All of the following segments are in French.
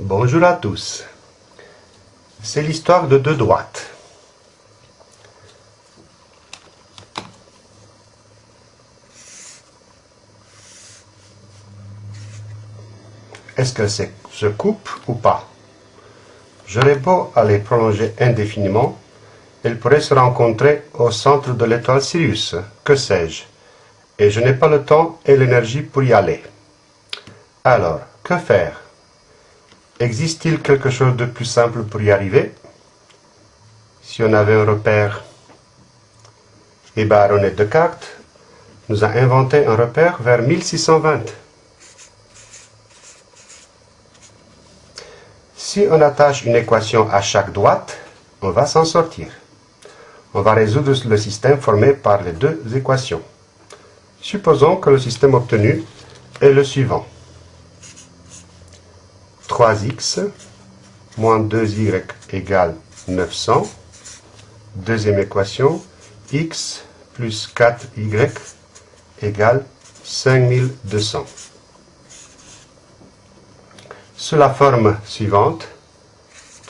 Bonjour à tous. C'est l'histoire de deux droites. Est-ce que c'est se coupe ou pas? J'aurais beau à les prolonger indéfiniment, elles pourraient se rencontrer au centre de l'étoile Sirius, que sais-je, et je n'ai pas le temps et l'énergie pour y aller. Alors, que faire? Existe-t-il quelque chose de plus simple pour y arriver? Si on avait un repère, et Baronet Descartes nous a inventé un repère vers 1620. Si on attache une équation à chaque droite, on va s'en sortir. On va résoudre le système formé par les deux équations. Supposons que le système obtenu est le suivant. 3x moins 2y égale 900. Deuxième équation, x plus 4y égale 5200. Sous la forme suivante,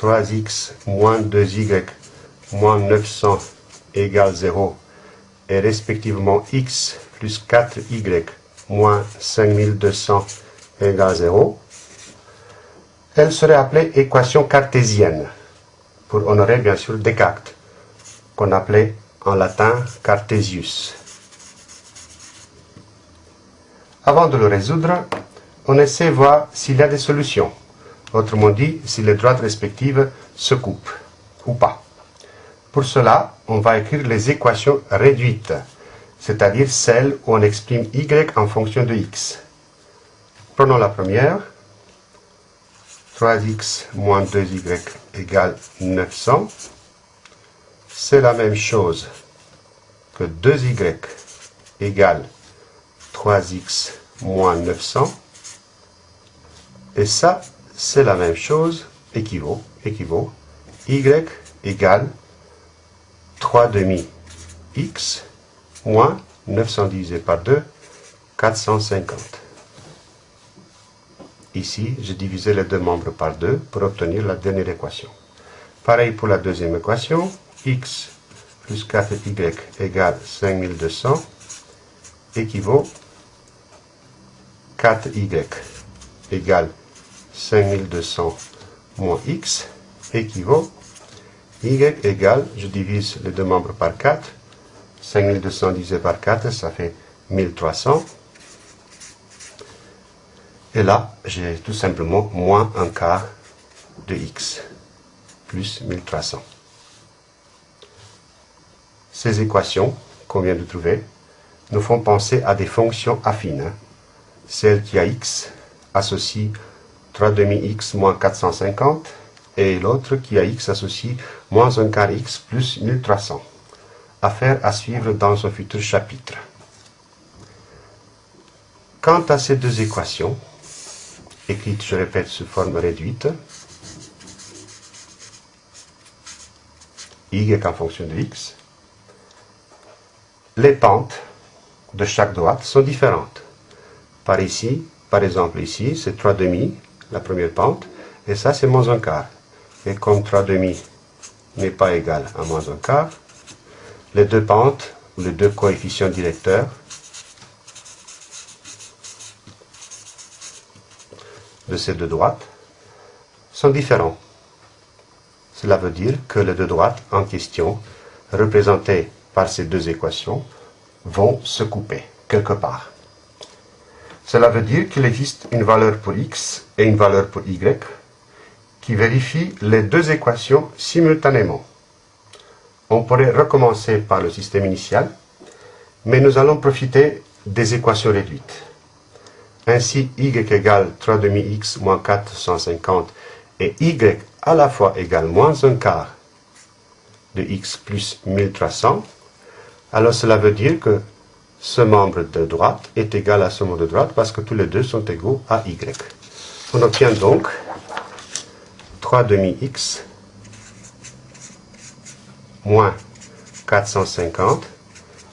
3x moins 2y moins 900 égale 0 et respectivement x plus 4y moins 5200 égale 0, elle serait appelée équation cartésienne, pour honorer bien sûr Descartes, qu'on appelait en latin Cartesius. Avant de le résoudre, on essaie de voir s'il y a des solutions. Autrement dit, si les droites respectives se coupent ou pas. Pour cela, on va écrire les équations réduites, c'est-à-dire celles où on exprime y en fonction de x. Prenons la première. 3x moins 2y égale 900. C'est la même chose que 2y égale 3x moins 900. Et ça, c'est la même chose, équivaut, équivaut, y égale 3 demi x moins 900 divisé par 2, 450. Ici, j'ai divisé les deux membres par 2 pour obtenir la dernière équation. Pareil pour la deuxième équation, x plus 4y égale 5200 équivaut 4y égale 5200 moins x équivaut y égale, je divise les deux membres par 4, 5200 divisé par 4, ça fait 1300. Et là, j'ai tout simplement moins un quart de x, plus 1300. Ces équations qu'on vient de trouver nous font penser à des fonctions affines. Hein. Celle qui a x associe 3 demi x moins 450 et l'autre qui a x associe moins 1 quart x plus 1300. Affaire à suivre dans un futur chapitre. Quant à ces deux équations, écrites, je répète, sous forme réduite, y en fonction de x, les pentes de chaque droite sont différentes. Par ici, par exemple ici, c'est 3 demi, la première pente, et ça c'est moins un quart. Et comme 3 demi n'est pas égal à moins un quart, les deux pentes, ou les deux coefficients directeurs, de ces deux droites sont différents. Cela veut dire que les deux droites en question, représentées par ces deux équations, vont se couper quelque part. Cela veut dire qu'il existe une valeur pour x et une valeur pour y qui vérifient les deux équations simultanément. On pourrait recommencer par le système initial, mais nous allons profiter des équations réduites. Ainsi, y égale 3 demi x moins 450 et y à la fois égale moins un quart de x plus 1300, alors cela veut dire que ce membre de droite est égal à ce membre de droite parce que tous les deux sont égaux à y. On obtient donc 3 demi x moins 450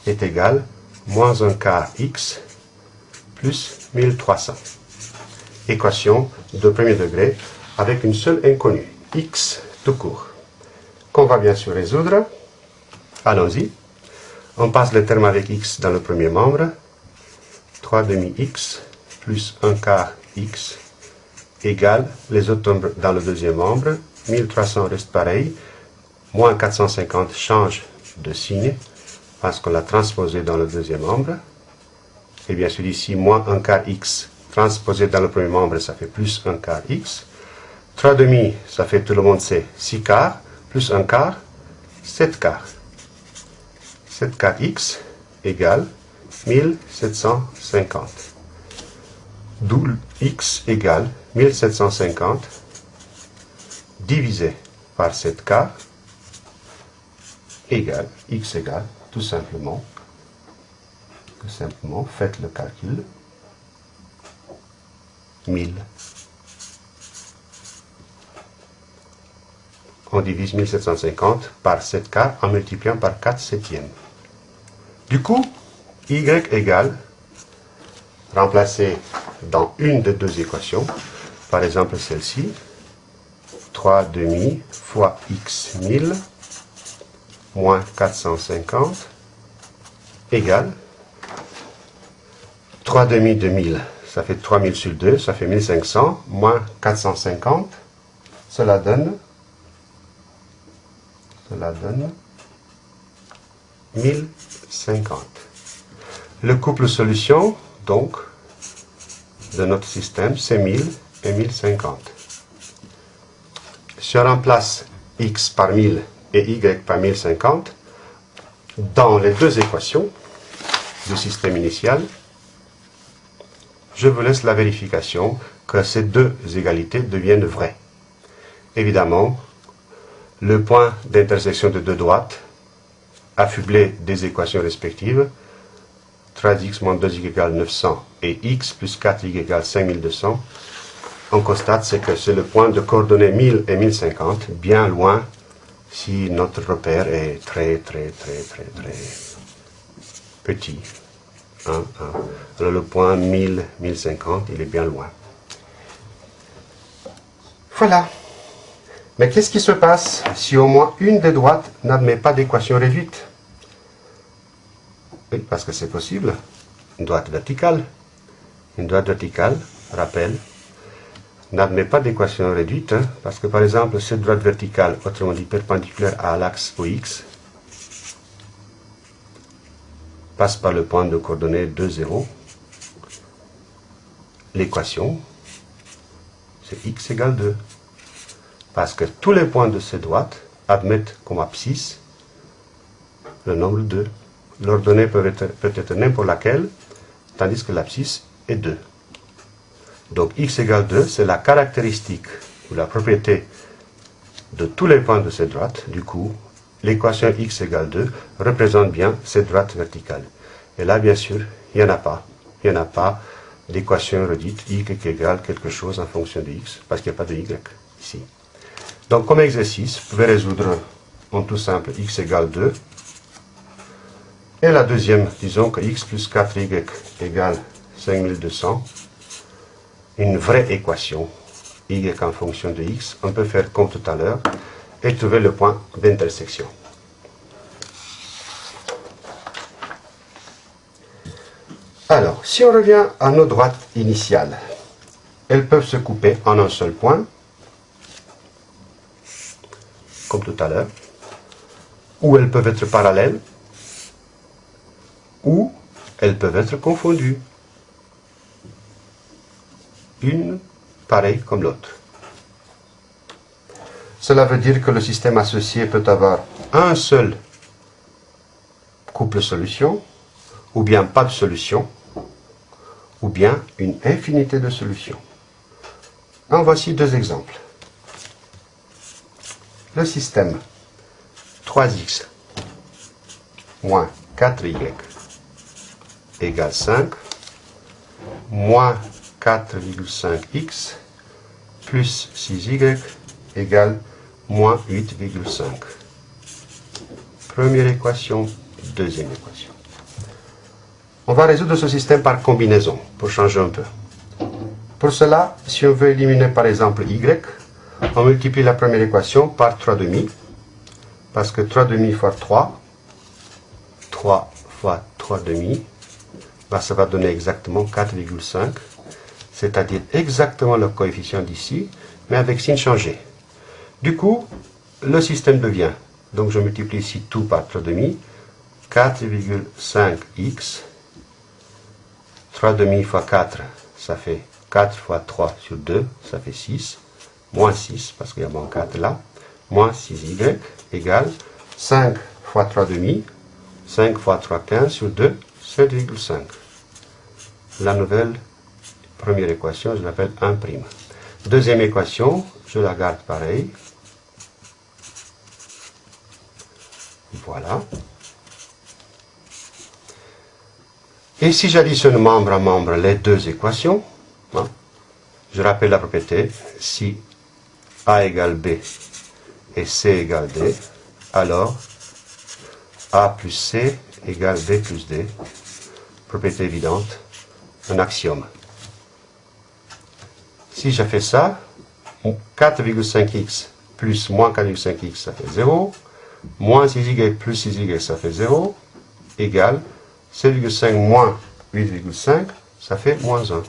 est égal moins un quart x plus 1300. Équation de premier degré avec une seule inconnue, x tout court, qu'on va bien sûr résoudre. Allons-y. On passe le terme avec x dans le premier membre. 3 demi x plus 1 quart x égale les autres nombres dans le deuxième membre. 1300 reste pareil. Moins 450 change de signe parce qu'on l'a transposé dans le deuxième membre. Et bien sûr ici, moins 1 quart x transposé dans le premier membre, ça fait plus 1 quart x. 3 demi, ça fait tout le monde sait 6 quarts, plus 1 quart, 7 quarts. 7 quarts x égale 1750. D'où x égale 1750 divisé par 7 quarts égale, x égale, tout simplement, tout simplement, faites le calcul, 1000. On divise 1750 par 7 quarts en multipliant par 4 septièmes. Du coup, y égale, remplacé dans une des deux équations, par exemple celle-ci, 3 demi fois x 1000 moins 450 égale 3 demi de 1000, ça fait 3000 sur 2, ça fait 1500, moins 450, cela donne, cela donne 1050. Le couple solution, donc, de notre système, c'est 1000 et 1050. Si on remplace x par 1000 et y par 1050 dans les deux équations du système initial, je vous laisse la vérification que ces deux égalités deviennent vraies. Évidemment, le point d'intersection de deux droites, affublé des équations respectives, 3x moins 2y égale 900 et x plus 4y égale 5200, on constate que c'est le point de coordonnées 1000 et 1050, bien loin si notre repère est très, très, très, très, très petit. Alors le point 1000, 1050, il est bien loin. Voilà. Mais qu'est-ce qui se passe si au moins une des droites n'admet pas d'équation réduite? Oui, parce que c'est possible. Une droite verticale. Une droite verticale, rappelle, n'admet pas d'équation réduite, hein, parce que par exemple, cette droite verticale, autrement dit perpendiculaire à l'axe OX, passe par le point de coordonnées 2, 0. L'équation, c'est x égale 2. Parce que tous les points de cette droite admettent comme abscisse le nombre 2. L'ordonnée peut être, peut être n'importe laquelle, tandis que l'abscisse est 2. Donc x égale 2, c'est la caractéristique ou la propriété de tous les points de cette droite. Du coup, l'équation x égale 2 représente bien cette droite verticale. Et là, bien sûr, il n'y en a pas. Il n'y en a pas d'équation redite y égale quelque chose en fonction de x, parce qu'il n'y a pas de y ici. Donc, comme exercice, vous pouvez résoudre en tout simple x égale 2. Et la deuxième, disons que x plus 4y égale 5200 une vraie équation, y en fonction de x, on peut faire comme tout à l'heure, et trouver le point d'intersection. Alors, si on revient à nos droites initiales, elles peuvent se couper en un seul point, comme tout à l'heure, ou elles peuvent être parallèles, ou elles peuvent être confondues une pareille comme l'autre. Cela veut dire que le système associé peut avoir un seul couple solution, ou bien pas de solution, ou bien une infinité de solutions. En voici deux exemples. Le système 3x moins 4y égale 5, moins 4,5x plus 6y égale moins 8,5. Première équation, deuxième équation. On va résoudre ce système par combinaison, pour changer un peu. Pour cela, si on veut éliminer par exemple y, On multiplie la première équation par 3 demi, parce que 3 demi fois 3, 3 fois 3 demi, bah, ça va donner exactement 4,5, c'est-à-dire exactement le coefficient d'ici, mais avec signe changé. Du coup, le système devient, donc je multiplie ici tout par 3 demi, 4,5x, 3 demi fois 4, ça fait 4 fois 3 sur 2, ça fait 6, moins 6, parce qu'il y a moins 4 là, moins 6y, égale 5 fois 3 demi, 5 fois 3, 15 sur 2, 7,5. La nouvelle première équation, je l'appelle 1'. Deuxième équation, je la garde pareil. Voilà. Et si j'additionne membre à membre les deux équations, hein, je rappelle la propriété, si A égale B et C égale D, alors A plus C égale B plus D, propriété évidente, un axiome. Si je fais ça, 4,5x plus moins 4,5x, ça fait 0, moins 6y plus 6y, ça fait 0, égale 7,5 moins 8,5, ça fait moins 1.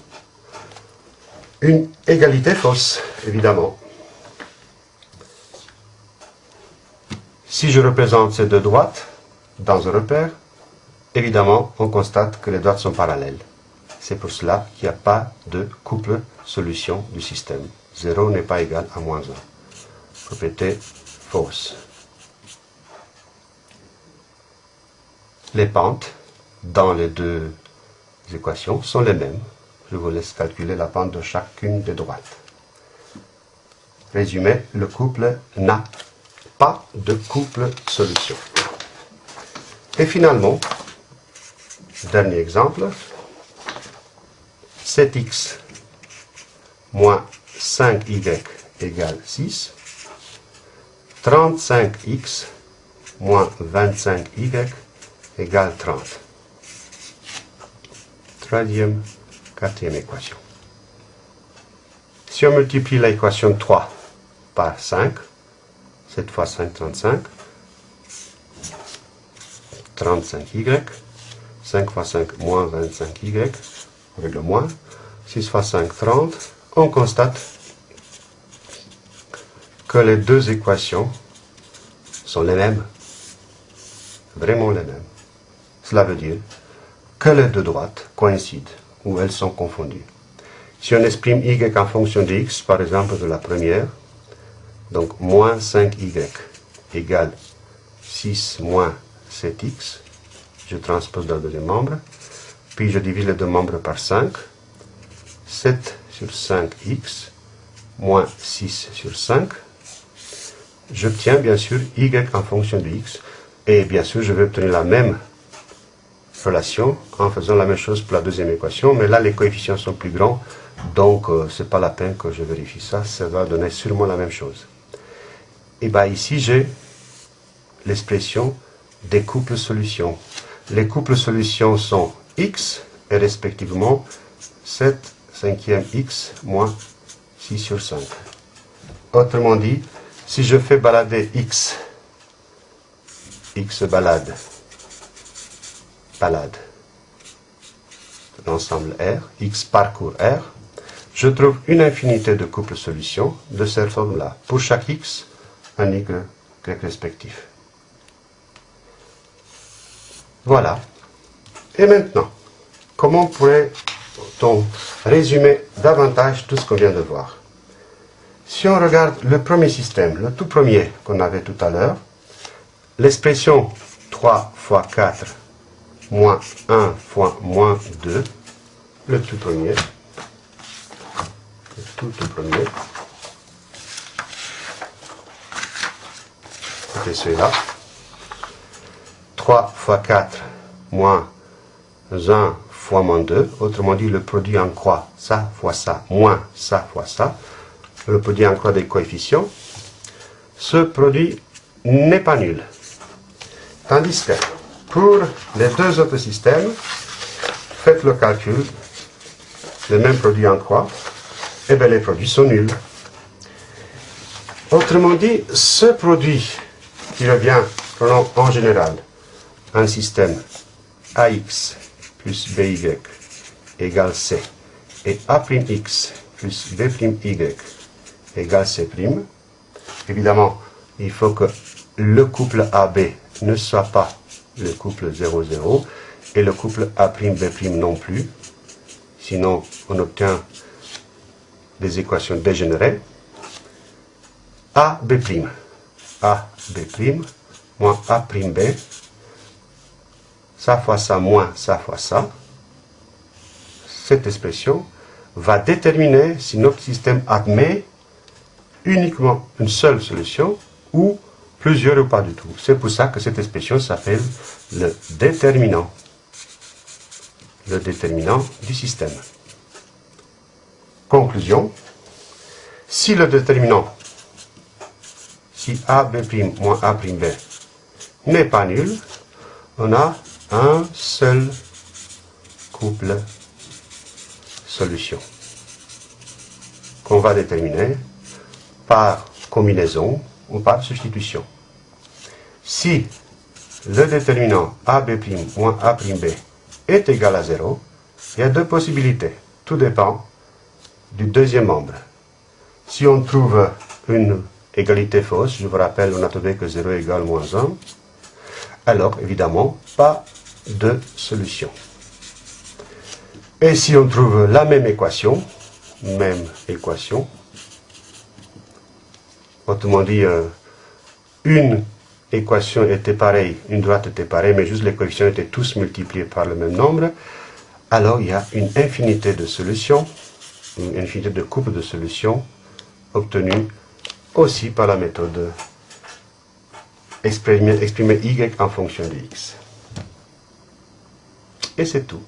Une égalité fausse, évidemment. Si je représente ces deux droites dans un repère, évidemment, on constate que les droites sont parallèles. C'est pour cela qu'il n'y a pas de couple solution du système. 0 n'est pas égal à moins 1. Propriété fausse. Les pentes dans les deux équations sont les mêmes. Je vous laisse calculer la pente de chacune des droites. Résumé, le couple n'a pas de couple solution. Et finalement, dernier exemple, 7x moins 5y égale 6, 35x moins 25y égale 30 troisième, quatrième équation. Si on multiplie l'équation 3 par 5, 7 fois 5, 35, 35y, 5 fois 5 moins 25y, avec le moins, 6 fois 5, 30, on constate que les deux équations sont les mêmes, vraiment les mêmes. Cela veut dire que les deux droites coïncident ou elles sont confondues. Si on exprime y en fonction de x, par exemple de la première, donc moins 5y égale 6 moins 7x, je transpose dans le deuxième membre, puis je divise les deux membres par 5, 7 sur 5x moins 6 sur 5, j'obtiens bien sûr y en fonction de x, et bien sûr je vais obtenir la même relation en faisant la même chose pour la deuxième équation, mais là les coefficients sont plus grands, donc euh, c'est pas la peine que je vérifie ça, ça va donner sûrement la même chose. Et bien ici j'ai l'expression des couples solutions. Les couples solutions sont x et respectivement 7 cinquième x moins 6 sur 5. Autrement dit, si je fais balader x, x balade L'ensemble R, X parcourt R, je trouve une infinité de couples solutions de cette forme-là. Pour chaque X, un Y respectif. Voilà. Et maintenant, comment pourrait-on résumer davantage tout ce qu'on vient de voir? Si on regarde le premier système, le tout premier qu'on avait tout à l'heure, l'expression 3 fois 4 moins 1 fois moins 2, le tout premier, le tout, premier, c'était celui-là, 3 fois 4 moins 1 fois moins 2, autrement dit le produit en croix, ça fois ça, moins ça fois ça, le produit en croix des coefficients, ce produit n'est pas nul. Tandis que pour les deux autres systèmes, faites le calcul, le même produit en croix, et eh bien les produits sont nuls. Autrement dit, ce produit qui revient, prenons en général un système AX plus BY égale C et A'X plus B'Y égale C', évidemment, il faut que le couple AB ne soit pas le couple 0,0 et le couple A'B' non plus. Sinon, on obtient des équations dégénérées. AB', AB' moins A'B, ça fois ça moins ça fois ça. Cette expression va déterminer si notre système admet uniquement une seule solution ou plusieurs ou pas du tout. C'est pour ça que cette expression s'appelle le déterminant. Le déterminant du système. Conclusion. Si le déterminant, si AB' moins A'B n'est pas nul, on a un seul couple solution qu'on va déterminer par combinaison ou par substitution. Si le déterminant AB' moins A'B est égal à 0, il y a deux possibilités. Tout dépend du deuxième membre. Si on trouve une égalité fausse, je vous rappelle, on a trouvé que 0 égale moins 1, alors évidemment, pas de solution. Et si on trouve la même équation, même équation, autrement dit, euh, une équation était pareille, une droite était pareille, mais juste les coefficients étaient tous multipliés par le même nombre, alors il y a une infinité de solutions, une infinité de couples de solutions obtenues aussi par la méthode exprimer, exprimer y en fonction de x. Et c'est tout.